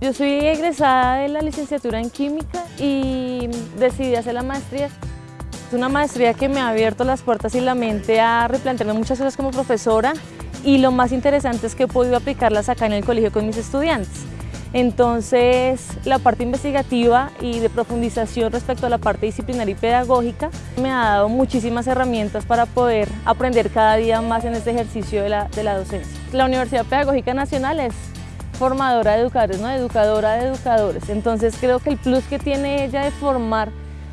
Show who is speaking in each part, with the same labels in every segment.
Speaker 1: Yo soy egresada de la licenciatura en Química y decidí hacer la maestría. Es una maestría que me ha abierto las puertas y la mente a replantearme muchas cosas como profesora y lo más interesante es que he podido aplicarlas acá en el colegio con mis estudiantes. Entonces, la parte investigativa y de profundización respecto a la parte disciplinaria y pedagógica me ha dado muchísimas herramientas para poder aprender cada día más en este ejercicio de la, de la docencia. La Universidad Pedagógica Nacional es formadora de educadores, ¿no? educadora de educadores. Entonces creo que el plus que tiene ella de formar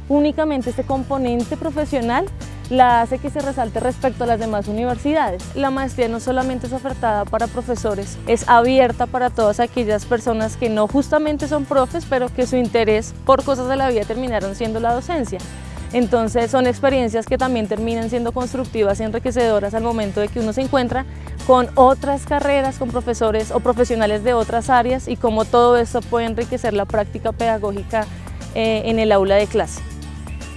Speaker 1: únicamente este componente profesional la hace que se resalte respecto a las demás universidades. La maestría no solamente es ofertada para profesores, es abierta para todas aquellas personas que no justamente son profes, pero que su interés por cosas de la vida terminaron siendo la docencia. Entonces son experiencias que también terminan siendo constructivas y enriquecedoras al momento de que uno se encuentra con otras carreras, con profesores o profesionales de otras áreas y cómo todo esto puede enriquecer la práctica pedagógica eh, en el aula de clase.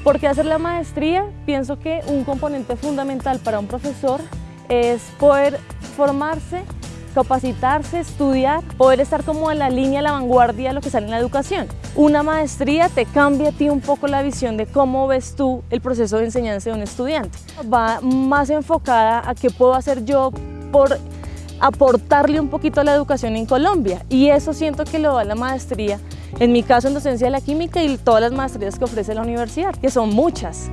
Speaker 1: ¿Por qué hacer la maestría? Pienso que un componente fundamental para un profesor es poder formarse, capacitarse, estudiar, poder estar como en la línea, la vanguardia de lo que sale en la educación. Una maestría te cambia a ti un poco la visión de cómo ves tú el proceso de enseñanza de un estudiante. Va más enfocada a qué puedo hacer yo por aportarle un poquito a la educación en Colombia y eso siento que lo da la maestría, en mi caso en docencia de la química y todas las maestrías que ofrece la universidad, que son muchas.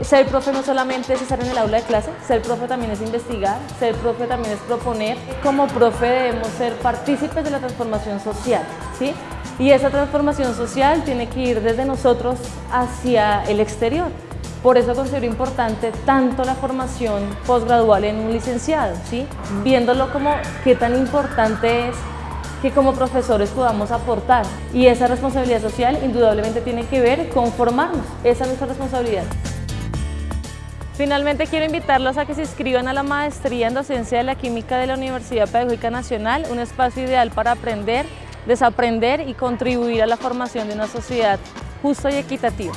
Speaker 1: Ser profe no solamente es estar en el aula de clase, ser profe también es investigar, ser profe también es proponer. Como profe debemos ser partícipes de la transformación social, ¿sí? Y esa transformación social tiene que ir desde nosotros hacia el exterior. Por eso considero importante tanto la formación posgradual en un licenciado, ¿sí? viéndolo como qué tan importante es que como profesores podamos aportar. Y esa responsabilidad social indudablemente tiene que ver con formarnos, esa es nuestra responsabilidad. Finalmente quiero invitarlos a que se inscriban a la maestría en docencia de la química de la Universidad Pedagógica Nacional, un espacio ideal para aprender, desaprender y contribuir a la formación de una sociedad justa y equitativa.